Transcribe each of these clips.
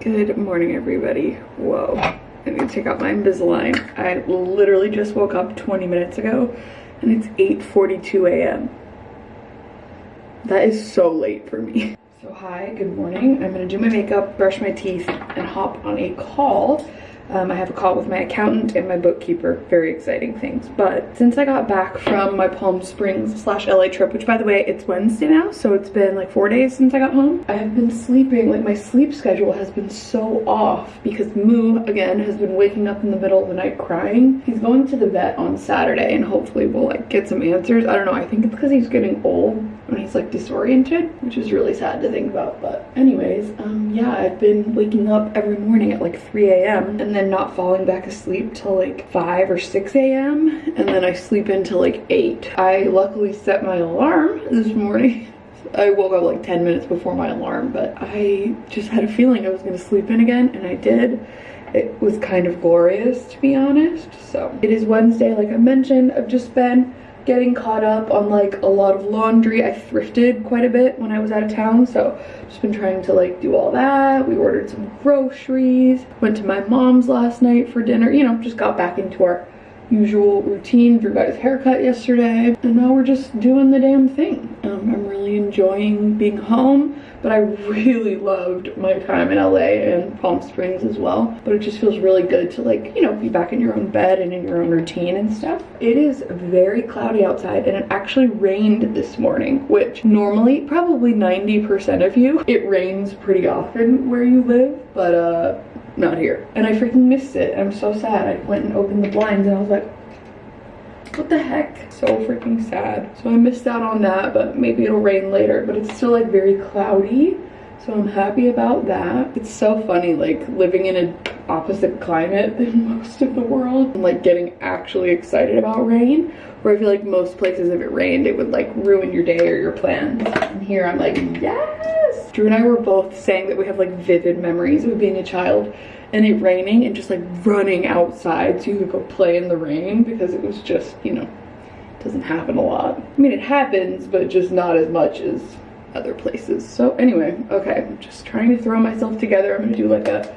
Good morning, everybody. Whoa. I need to take out my Invisalign. I literally just woke up 20 minutes ago and it's 8.42 a.m. That is so late for me. So hi, good morning. I'm gonna do my makeup, brush my teeth, and hop on a call um, I have a call with my accountant and my bookkeeper. Very exciting things. But since I got back from my Palm Springs slash LA trip, which by the way, it's Wednesday now, so it's been like four days since I got home. I have been sleeping, like my sleep schedule has been so off because Moo, again, has been waking up in the middle of the night crying. He's going to the vet on Saturday and hopefully we'll like get some answers. I don't know, I think it's because he's getting old when he's like disoriented, which is really sad to think about. But anyways, um, yeah, I've been waking up every morning at like 3 a.m. and then not falling back asleep till like 5 or 6 a.m. and then I sleep until like 8. I luckily set my alarm this morning. I woke up like 10 minutes before my alarm, but I just had a feeling I was gonna sleep in again and I did. It was kind of glorious to be honest. So it is Wednesday, like I mentioned. I've just been getting caught up on like a lot of laundry. I thrifted quite a bit when I was out of town, so just been trying to like do all that. We ordered some groceries, went to my mom's last night for dinner, you know, just got back into our usual routine. Drew got his haircut yesterday, and now we're just doing the damn thing. Um, I'm really enjoying being home but I really loved my time in LA and Palm Springs as well. But it just feels really good to like, you know, be back in your own bed and in your own routine and stuff. It is very cloudy outside and it actually rained this morning, which normally probably 90% of you, it rains pretty often where you live, but uh, not here. And I freaking missed it. I'm so sad. I went and opened the blinds and I was like, what the heck? So freaking sad. So I missed out on that, but maybe it'll rain later. But it's still like very cloudy. So I'm happy about that. It's so funny like living in an opposite climate than most of the world and like getting actually excited about rain. Where I feel like most places if it rained it would like ruin your day or your plans. And here I'm like, yes! Drew and I were both saying that we have like vivid memories of being a child and it raining and just like running outside so you could go play in the rain because it was just, you know, doesn't happen a lot. I mean, it happens, but just not as much as other places. So anyway, okay, I'm just trying to throw myself together. I'm gonna do like a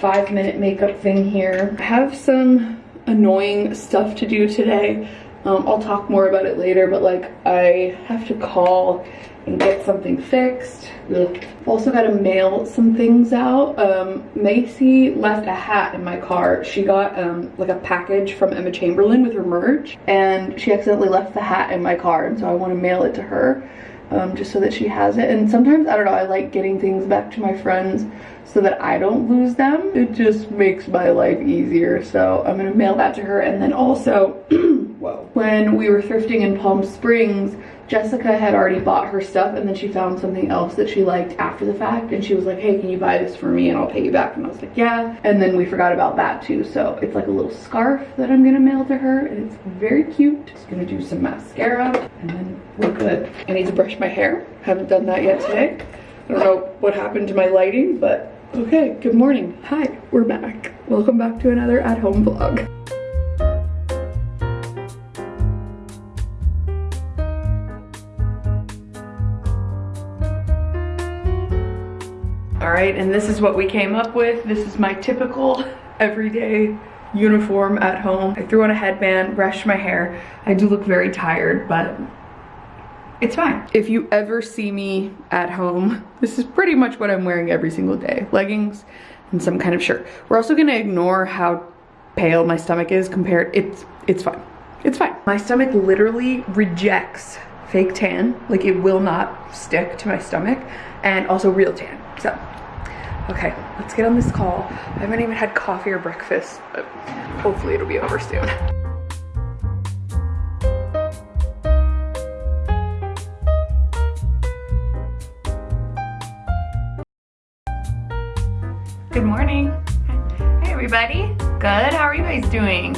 five minute makeup thing here. I have some annoying stuff to do today. Um, I'll talk more about it later, but like I have to call and get something fixed. Ugh. Also got to mail some things out. Um, Macy left a hat in my car. She got um, like a package from Emma Chamberlain with her merch and she accidentally left the hat in my car and so I want to mail it to her um, just so that she has it. And sometimes, I don't know, I like getting things back to my friends so that I don't lose them. It just makes my life easier. So I'm gonna mail that to her. And then also, when we were thrifting in Palm Springs, Jessica had already bought her stuff and then she found something else that she liked after the fact and she was like, hey, can you buy this for me and I'll pay you back? And I was like, yeah. And then we forgot about that too. So it's like a little scarf that I'm gonna mail to her and it's very cute. Just gonna do some mascara and then we're good. I need to brush my hair. Haven't done that yet today. I don't know what happened to my lighting, but okay, good morning. Hi, we're back. Welcome back to another at-home vlog. All right, and this is what we came up with. This is my typical everyday uniform at home. I threw on a headband, brushed my hair. I do look very tired, but it's fine. If you ever see me at home, this is pretty much what I'm wearing every single day. Leggings and some kind of shirt. We're also gonna ignore how pale my stomach is compared, it's, it's fine. It's fine. My stomach literally rejects fake tan. Like it will not stick to my stomach and also real tan. So Okay, let's get on this call. I haven't even had coffee or breakfast, but hopefully it'll be over soon. Good morning. Hey everybody. Good, how are you guys doing?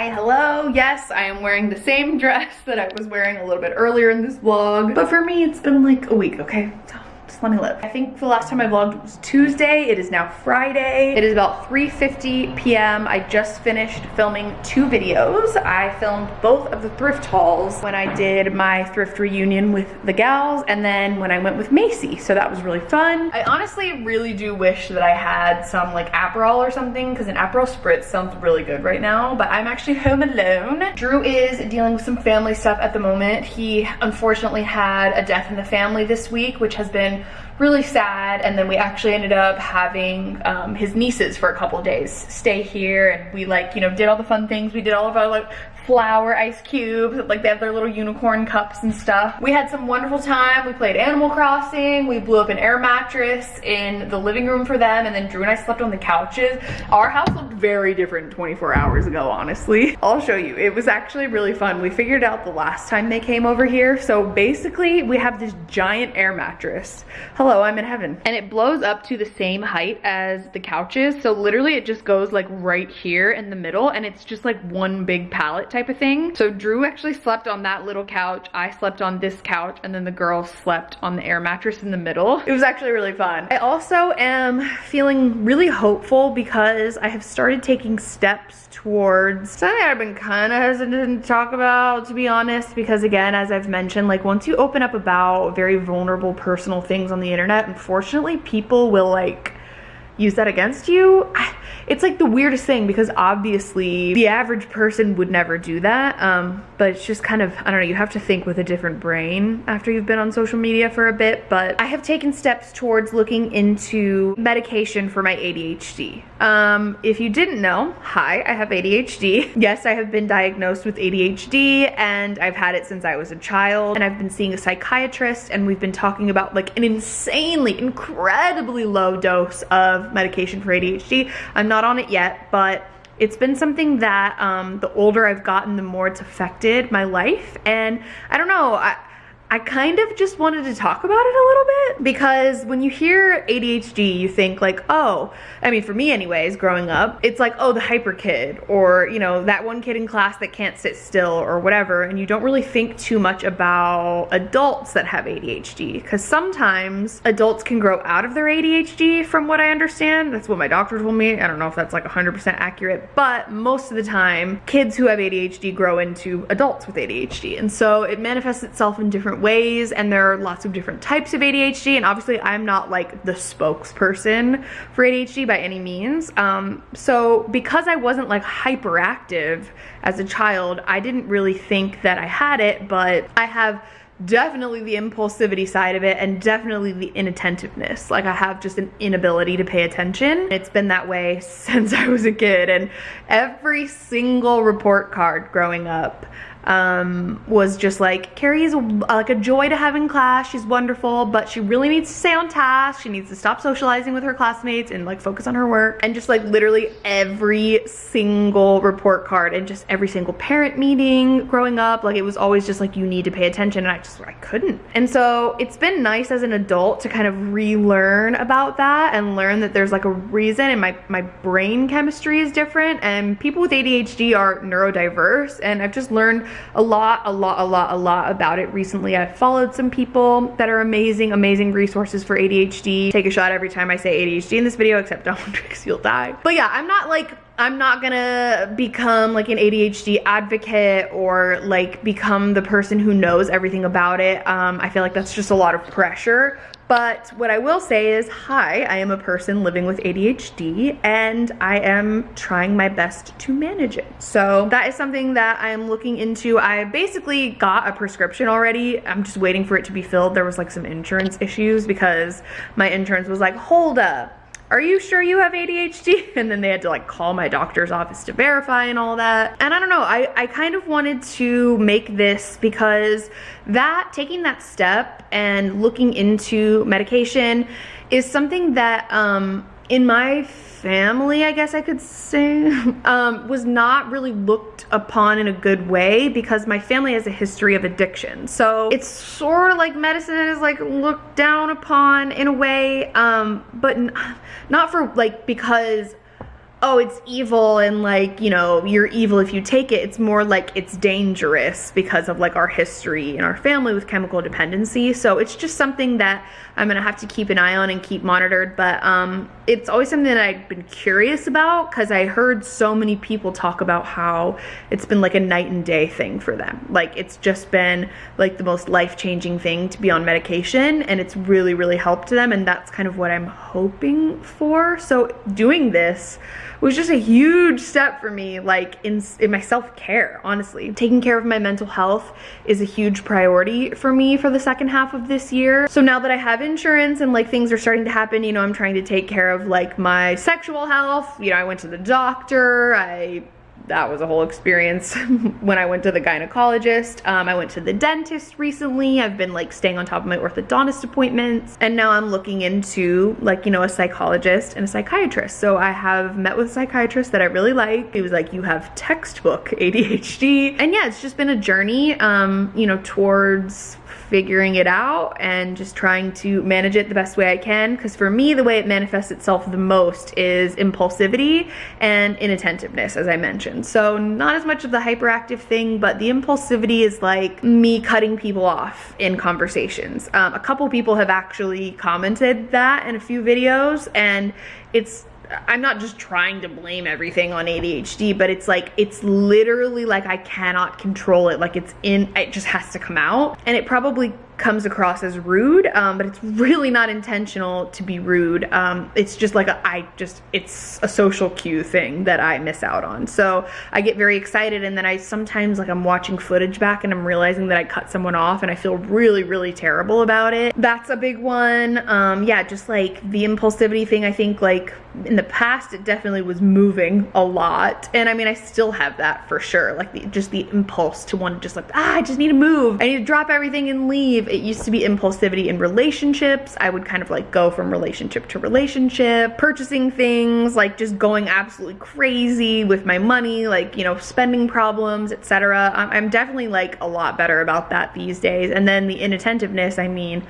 Hi, hello. Yes, I am wearing the same dress that I was wearing a little bit earlier in this vlog. But for me, it's been like a week, okay? So let me. I think the last time I vlogged was Tuesday. It is now Friday. It is about 3.50 p.m. I just finished filming two videos. I filmed both of the thrift hauls when I did my thrift reunion with the gals and then when I went with Macy. So that was really fun. I honestly really do wish that I had some like Aperol or something because an Aperol Spritz sounds really good right now, but I'm actually home alone. Drew is dealing with some family stuff at the moment. He unfortunately had a death in the family this week, which has been really sad and then we actually ended up having um, his nieces for a couple days stay here and we like you know did all the fun things. We did all of our like flower ice cubes like they have their little unicorn cups and stuff. We had some wonderful time. We played animal crossing. We blew up an air mattress in the living room for them and then drew and i slept on the couches. Our house looked very different 24 hours ago honestly. I'll show you. It was actually really fun. We figured out the last time they came over here. So basically we have this giant air mattress. Hello i'm in heaven. And it blows up to the same height as the couches. So literally it just goes like right here in the middle and it's just like one big pallet type of thing. So Drew actually slept on that little couch. I slept on this couch and then the girls slept on the air mattress in the middle. It was actually really fun. I also am feeling really hopeful because I have started taking steps towards something I've been kind of hesitant to talk about, to be honest, because again, as I've mentioned, like once you open up about very vulnerable personal things on the internet, unfortunately people will like use that against you. It's like the weirdest thing because obviously the average person would never do that. Um, but it's just kind of, I don't know, you have to think with a different brain after you've been on social media for a bit. But I have taken steps towards looking into medication for my ADHD. Um, if you didn't know, hi, I have ADHD. Yes, I have been diagnosed with ADHD and I've had it since I was a child and I've been seeing a psychiatrist and we've been talking about like an insanely, incredibly low dose of medication for ADHD. I'm not on it yet, but it's been something that um, the older I've gotten, the more it's affected my life. And I don't know, I, I kind of just wanted to talk about it a little bit because when you hear ADHD, you think like, oh, I mean, for me anyways, growing up, it's like, oh, the hyper kid or, you know, that one kid in class that can't sit still or whatever. And you don't really think too much about adults that have ADHD because sometimes adults can grow out of their ADHD from what I understand. That's what my doctor told me. I don't know if that's like 100% accurate, but most of the time, kids who have ADHD grow into adults with ADHD. And so it manifests itself in different ways and there are lots of different types of ADHD and obviously I'm not like the spokesperson for ADHD by any means. Um, so because I wasn't like hyperactive as a child, I didn't really think that I had it, but I have definitely the impulsivity side of it and definitely the inattentiveness. Like I have just an inability to pay attention. It's been that way since I was a kid and every single report card growing up um, was just like, Carrie is a, like a joy to have in class. She's wonderful, but she really needs to stay on task. She needs to stop socializing with her classmates and like focus on her work. And just like literally every single report card and just every single parent meeting growing up, like it was always just like, you need to pay attention. And I just, I couldn't. And so it's been nice as an adult to kind of relearn about that and learn that there's like a reason and my, my brain chemistry is different and people with ADHD are neurodiverse. And I've just learned a lot, a lot, a lot, a lot about it recently. I've followed some people that are amazing, amazing resources for ADHD. Take a shot every time I say ADHD in this video, except don't because you'll die. But yeah, I'm not like I'm not gonna become like an ADHD advocate or like become the person who knows everything about it. Um, I feel like that's just a lot of pressure. But what I will say is, hi, I am a person living with ADHD and I am trying my best to manage it. So that is something that I am looking into. I basically got a prescription already. I'm just waiting for it to be filled. There was like some insurance issues because my insurance was like, hold up are you sure you have ADHD? And then they had to like call my doctor's office to verify and all that. And I don't know, I, I kind of wanted to make this because that, taking that step and looking into medication is something that um, in my family, I guess I could say, um, was not really looked upon in a good way because my family has a history of addiction. So it's sort of like medicine is like looked down upon in a way, um, but not for like because oh, it's evil and like, you know, you're evil if you take it. It's more like it's dangerous because of like our history and our family with chemical dependency. So it's just something that I'm gonna have to keep an eye on and keep monitored. But um, it's always something that I've been curious about because I heard so many people talk about how it's been like a night and day thing for them. Like it's just been like the most life changing thing to be on medication and it's really, really helped them. And that's kind of what I'm hoping for. So doing this, was just a huge step for me, like in, in my self-care, honestly. Taking care of my mental health is a huge priority for me for the second half of this year. So now that I have insurance and like things are starting to happen, you know, I'm trying to take care of like my sexual health. You know, I went to the doctor, I that was a whole experience when I went to the gynecologist. Um, I went to the dentist recently. I've been like staying on top of my orthodontist appointments. And now I'm looking into like, you know, a psychologist and a psychiatrist. So I have met with a psychiatrist that I really like. He was like, you have textbook ADHD. And yeah, it's just been a journey, um, you know, towards figuring it out and just trying to manage it the best way I can. Because for me, the way it manifests itself the most is impulsivity and inattentiveness, as I mentioned. So not as much of the hyperactive thing, but the impulsivity is like me cutting people off in conversations. Um, a couple people have actually commented that in a few videos and it's I'm not just trying to blame everything on ADHD, but it's like, it's literally like I cannot control it. Like it's in, it just has to come out. And it probably comes across as rude, um, but it's really not intentional to be rude. Um, it's just like a, I just, it's a social cue thing that I miss out on. So I get very excited and then I sometimes like I'm watching footage back and I'm realizing that I cut someone off and I feel really, really terrible about it. That's a big one. Um, yeah, just like the impulsivity thing, I think like in the past it definitely was moving a lot. And I mean, I still have that for sure. Like the, just the impulse to want to just like, ah, I just need to move. I need to drop everything and leave it used to be impulsivity in relationships. I would kind of like go from relationship to relationship, purchasing things, like just going absolutely crazy with my money, like, you know, spending problems, etc. I'm definitely like a lot better about that these days. And then the inattentiveness, I mean,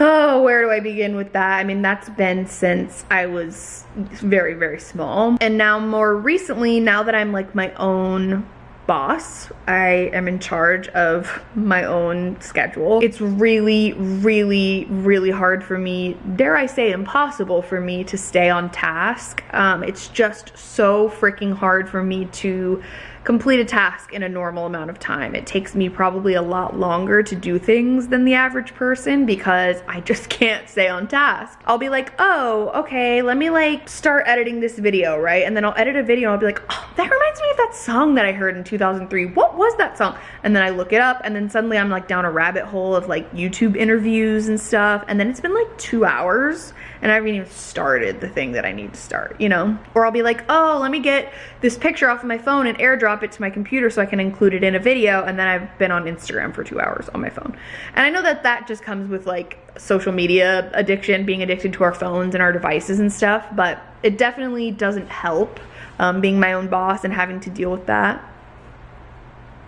oh, where do I begin with that? I mean, that's been since I was very, very small. And now more recently, now that I'm like my own boss. I am in charge of my own schedule. It's really, really, really hard for me, dare I say impossible for me to stay on task. Um, it's just so freaking hard for me to complete a task in a normal amount of time. It takes me probably a lot longer to do things than the average person because I just can't stay on task. I'll be like, oh, okay, let me like start editing this video, right? And then I'll edit a video and I'll be like, oh, that reminds me of that song that I heard in 2003. What was that song? And then I look it up and then suddenly I'm like down a rabbit hole of like YouTube interviews and stuff. And then it's been like two hours and I haven't even started the thing that I need to start, you know? Or I'll be like, oh, let me get this picture off of my phone and airdrop it to my computer so I can include it in a video, and then I've been on Instagram for two hours on my phone. And I know that that just comes with like social media addiction, being addicted to our phones and our devices and stuff, but it definitely doesn't help um, being my own boss and having to deal with that.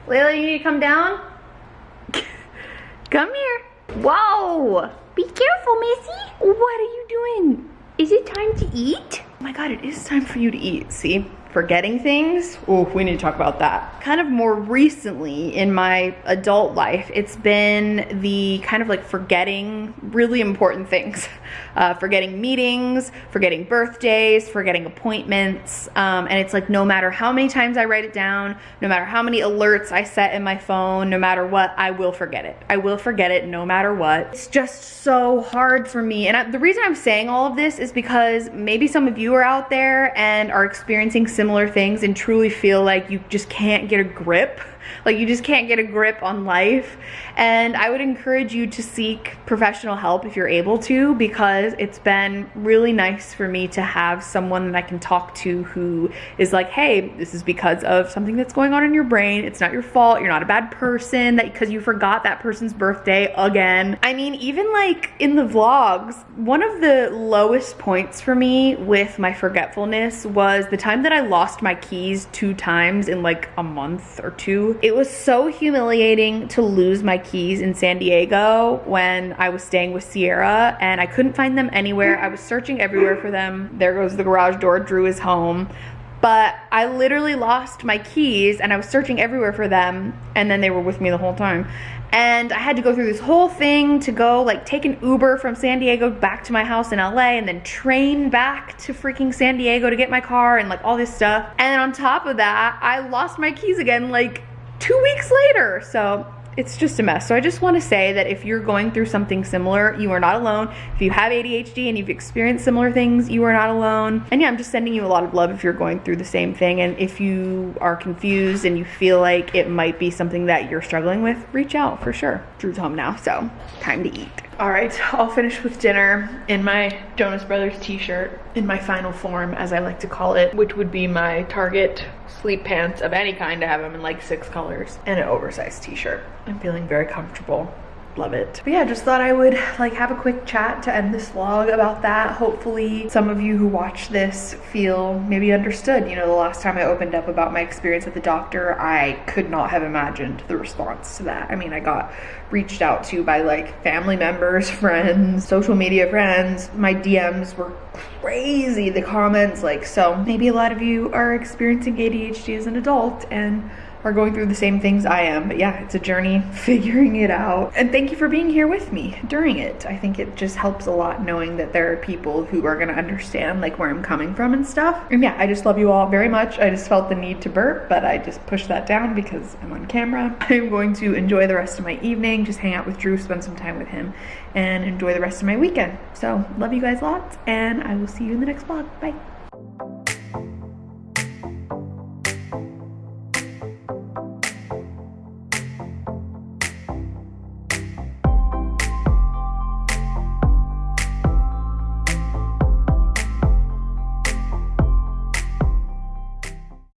Layla, you need to come down? come here. Whoa! Be careful, Missy. What are you doing? Is it time to eat? Oh my God, it is time for you to eat. See? Forgetting things. Oh, we need to talk about that. Kind of more recently in my adult life, it's been the kind of like forgetting really important things. Uh, forgetting meetings, forgetting birthdays, forgetting appointments. Um, and it's like no matter how many times I write it down, no matter how many alerts I set in my phone, no matter what, I will forget it. I will forget it no matter what. It's just so hard for me. And I, the reason I'm saying all of this is because maybe some of you are out there and are experiencing similar things and truly feel like you just can't get a grip like you just can't get a grip on life. And I would encourage you to seek professional help if you're able to because it's been really nice for me to have someone that I can talk to who is like, hey, this is because of something that's going on in your brain. It's not your fault. You're not a bad person that because you forgot that person's birthday again. I mean, even like in the vlogs, one of the lowest points for me with my forgetfulness was the time that I lost my keys two times in like a month or two It was so humiliating to lose my keys in San Diego when I was staying with Sierra and I couldn't find them anywhere. I was searching everywhere for them. There goes the garage door. Drew is home but I literally lost my keys and I was searching everywhere for them and then they were with me the whole time. And I had to go through this whole thing to go like take an Uber from San Diego back to my house in LA and then train back to freaking San Diego to get my car and like all this stuff. And on top of that, I lost my keys again like two weeks later. So it's just a mess. So I just want to say that if you're going through something similar, you are not alone. If you have ADHD and you've experienced similar things, you are not alone. And yeah, I'm just sending you a lot of love if you're going through the same thing. And if you are confused and you feel like it might be something that you're struggling with, reach out for sure. Drew's home now, so time to eat. All right, I'll finish with dinner in my Jonas Brothers t-shirt in my final form, as I like to call it, which would be my Target sleep pants of any kind. I have them in like six colors and an oversized t-shirt. I'm feeling very comfortable love it. But yeah, just thought I would like have a quick chat to end this vlog about that. Hopefully some of you who watch this feel maybe understood. You know, the last time I opened up about my experience at the doctor, I could not have imagined the response to that. I mean, I got reached out to by like family members, friends, social media friends. My DMs were crazy, the comments like, so maybe a lot of you are experiencing ADHD as an adult and are going through the same things I am. But yeah, it's a journey figuring it out. And thank you for being here with me during it. I think it just helps a lot knowing that there are people who are gonna understand like where I'm coming from and stuff. And yeah, I just love you all very much. I just felt the need to burp, but I just pushed that down because I'm on camera. I'm going to enjoy the rest of my evening, just hang out with Drew, spend some time with him, and enjoy the rest of my weekend. So love you guys lots, and I will see you in the next vlog. Bye.